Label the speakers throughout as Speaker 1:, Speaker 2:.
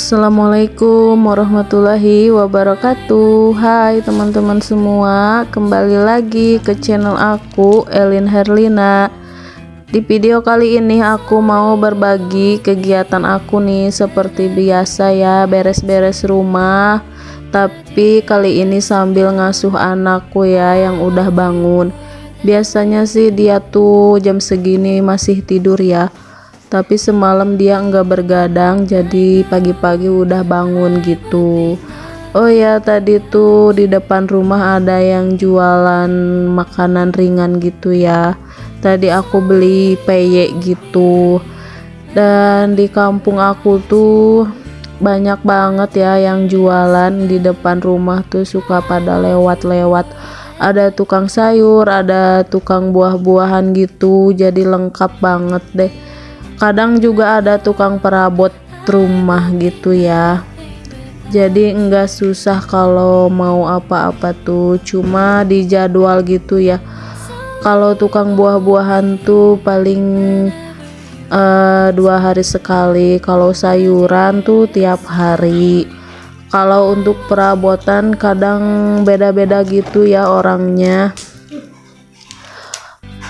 Speaker 1: Assalamualaikum warahmatullahi wabarakatuh. Hai teman-teman semua Kembali lagi ke channel aku Elin Herlina. Di video kali ini aku mau berbagi kegiatan aku nih Seperti biasa ya beres-beres rumah. Tapi kali ini sambil ngasuh anakku ya yang udah bangun. Biasanya sih dia tuh jam segini masih tidur ya tapi semalam dia enggak bergadang jadi pagi-pagi udah bangun gitu. Oh ya tadi tuh di depan rumah ada yang jualan makanan ringan gitu ya. Tadi aku beli peye gitu. Dan di kampung aku tuh banyak banget ya yang jualan. Di depan rumah tuh suka pada lewat-lewat. Ada tukang sayur ada tukang buah-buahan gitu. Jadi lengkap banget deh kadang juga ada tukang perabot rumah gitu ya. Jadi enggak susah kalau mau apa-apa tuh. Cuma di jadwal gitu ya. Kalau tukang buah-buahan tuh paling uh, dua hari sekali. Kalau sayuran tuh tiap hari. Kalau untuk perabotan kadang beda-beda gitu ya orangnya.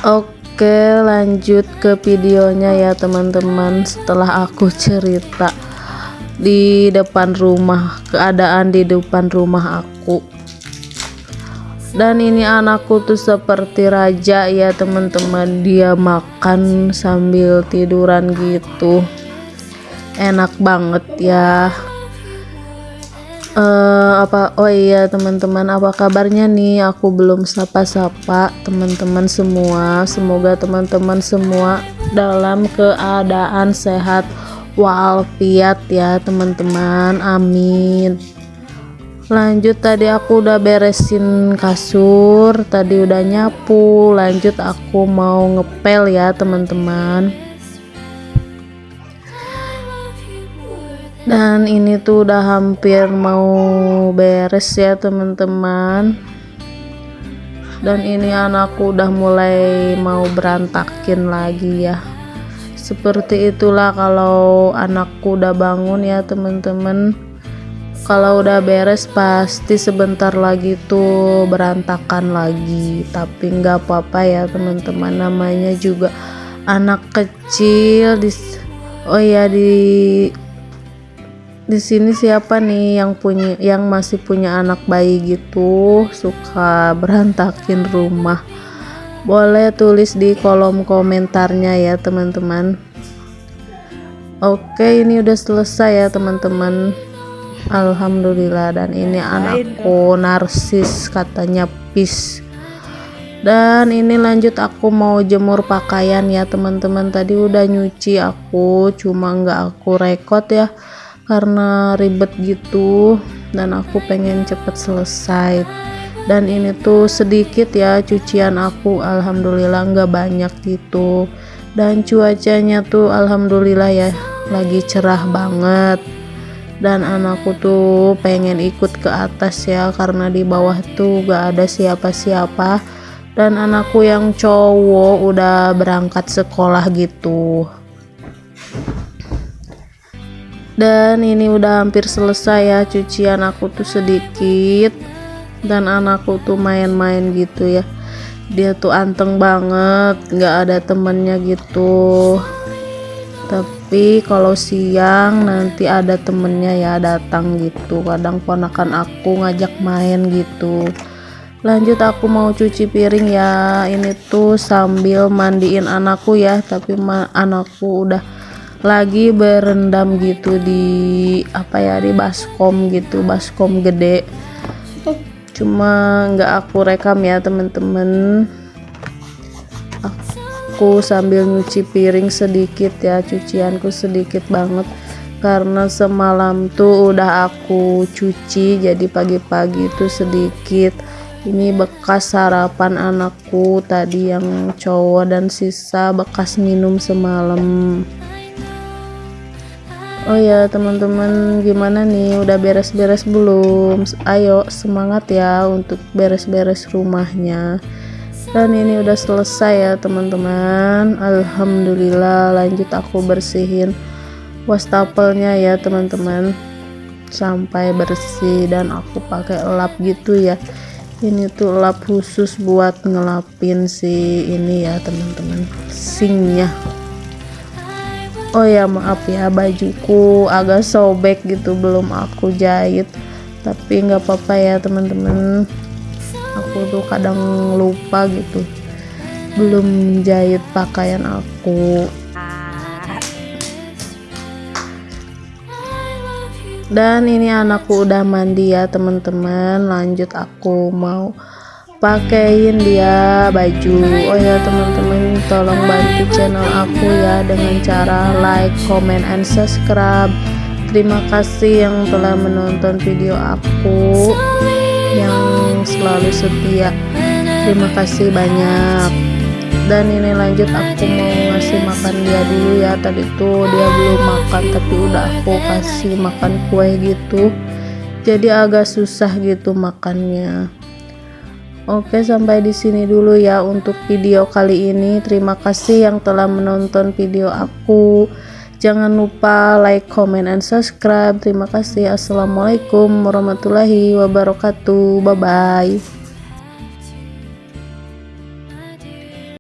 Speaker 1: Oke Oke lanjut ke videonya ya teman-teman. Setelah aku cerita di depan rumah keadaan di depan rumah aku. Dan ini anakku tuh seperti raja ya teman-teman. Dia makan sambil tiduran gitu. Enak banget ya uh, apa oh iya teman-teman apa kabarnya nih? Aku belum sapa-sapa teman-teman semua. Semoga teman-teman semua dalam keadaan sehat walafiat ya teman-teman. Amin. Lanjut tadi aku udah beresin kasur tadi udah nyapu. Lanjut aku mau ngepel ya teman-teman dan ini tuh udah hampir mau beres ya teman-teman. Dan ini anakku udah mulai mau berantakin lagi ya. Seperti itulah kalau anakku udah bangun ya teman-teman. Kalau udah beres pasti sebentar lagi tuh berantakan lagi. Tapi nggak apa-apa ya teman-teman. Namanya juga anak kecil di oh ya di di sini siapa nih yang punya yang masih punya anak bayi gitu suka berantakin rumah? Boleh tulis di kolom komentarnya ya teman-teman. Oke ini udah selesai ya teman-teman. Alhamdulillah dan ini anakku narsis katanya pis. Dan ini lanjut aku mau jemur pakaian ya teman-teman. Tadi udah nyuci aku cuma nggak aku rekod ya karena ribet gitu dan aku pengen cepet selesai. Dan ini tuh sedikit ya cucian aku alhamdulillah nggak banyak gitu. Dan cuacanya tuh alhamdulillah ya lagi cerah banget. Dan anakku tuh pengen ikut ke atas ya karena di bawah tuh gak ada siapa-siapa. Dan anakku yang cowok udah berangkat sekolah gitu dan ini udah hampir selesai ya cucian aku tuh sedikit. Dan anakku tuh main-main gitu ya. Dia tuh anteng banget nggak ada temennya gitu. Tapi kalau siang nanti ada temennya ya datang gitu. Kadang ponakan aku ngajak main gitu. Lanjut aku mau cuci piring ya. Ini tuh sambil mandiin anakku ya. Tapi anakku udah lagi berendam gitu di apa ya di baskom gitu baskom gede. Cuma nggak aku rekam ya temen-temen. Aku sambil nyuci piring sedikit ya cucianku sedikit banget. Karena semalam tuh udah aku cuci jadi pagi-pagi itu sedikit. Ini bekas sarapan anakku tadi yang cowok dan sisa bekas minum semalam Oh ya teman-teman gimana nih? Udah beres-beres belum? Ayo semangat ya untuk beres-beres rumahnya. Dan ini udah selesai ya teman-teman. Alhamdulillah lanjut aku bersihin wastafelnya ya teman-teman. Sampai bersih dan aku pakai lap gitu ya. Ini tuh lap khusus buat ngelapin si ini ya teman-teman. Singnya oh ya maaf ya bajuku agak sobek gitu belum aku jahit. Tapi nggak apa-apa ya teman-teman. Aku tuh kadang lupa gitu. Belum jahit pakaian aku. Dan ini anakku udah mandi ya teman-teman. Lanjut aku mau pakaiin dia baju. Oh ya teman-teman tolong bantu channel aku ya dengan cara like comment and subscribe. Terima kasih yang telah menonton video aku yang selalu setia. Terima kasih banyak. Dan ini lanjut aku mau ngasih makan dia dulu ya. Tadi tuh dia belum makan tapi udah aku kasih makan kue gitu. Jadi agak susah gitu makannya Oke sampai di sini dulu ya untuk video kali ini. Terima kasih yang telah menonton video aku. Jangan lupa like comment and subscribe. Terima kasih. Assalamualaikum warahmatullahi wabarakatuh. Bye bye